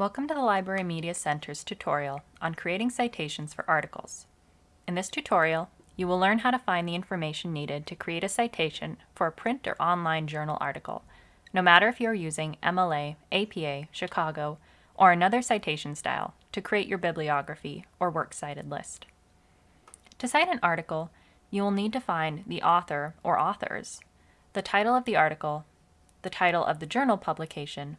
Welcome to the Library Media Center's tutorial on creating citations for articles. In this tutorial, you will learn how to find the information needed to create a citation for a print or online journal article, no matter if you are using MLA, APA, Chicago, or another citation style to create your bibliography or works cited list. To cite an article, you will need to find the author or authors, the title of the article, the title of the journal publication,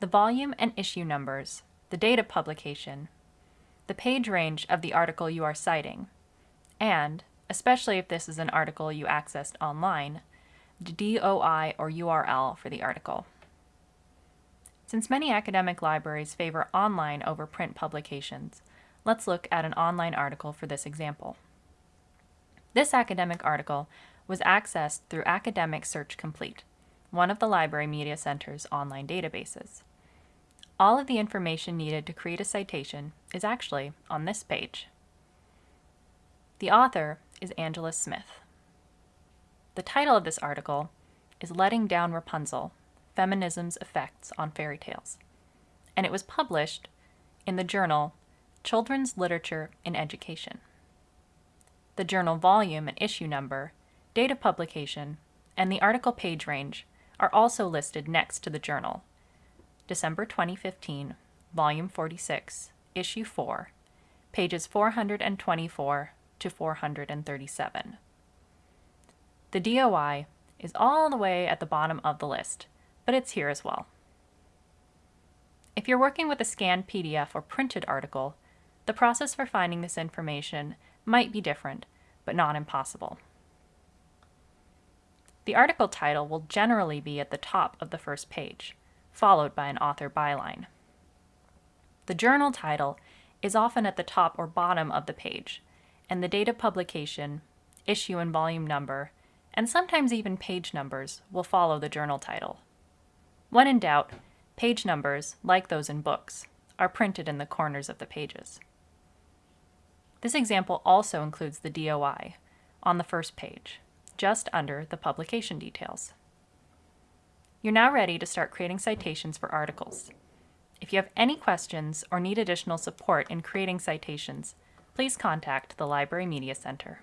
the volume and issue numbers, the date of publication, the page range of the article you are citing, and, especially if this is an article you accessed online, the DOI or URL for the article. Since many academic libraries favor online over print publications, let's look at an online article for this example. This academic article was accessed through Academic Search Complete, one of the Library Media Center's online databases. All of the information needed to create a citation is actually on this page. The author is Angela Smith. The title of this article is Letting Down Rapunzel, Feminism's Effects on Fairy Tales, and it was published in the journal Children's Literature in Education. The journal volume and issue number, date of publication, and the article page range are also listed next to the journal. December 2015, Volume 46, Issue 4, pages 424 to 437. The DOI is all the way at the bottom of the list, but it's here as well. If you're working with a scanned PDF or printed article, the process for finding this information might be different, but not impossible. The article title will generally be at the top of the first page, followed by an author byline. The journal title is often at the top or bottom of the page, and the date of publication, issue and volume number, and sometimes even page numbers will follow the journal title. When in doubt, page numbers, like those in books, are printed in the corners of the pages. This example also includes the DOI on the first page just under the publication details. You're now ready to start creating citations for articles. If you have any questions or need additional support in creating citations, please contact the Library Media Center.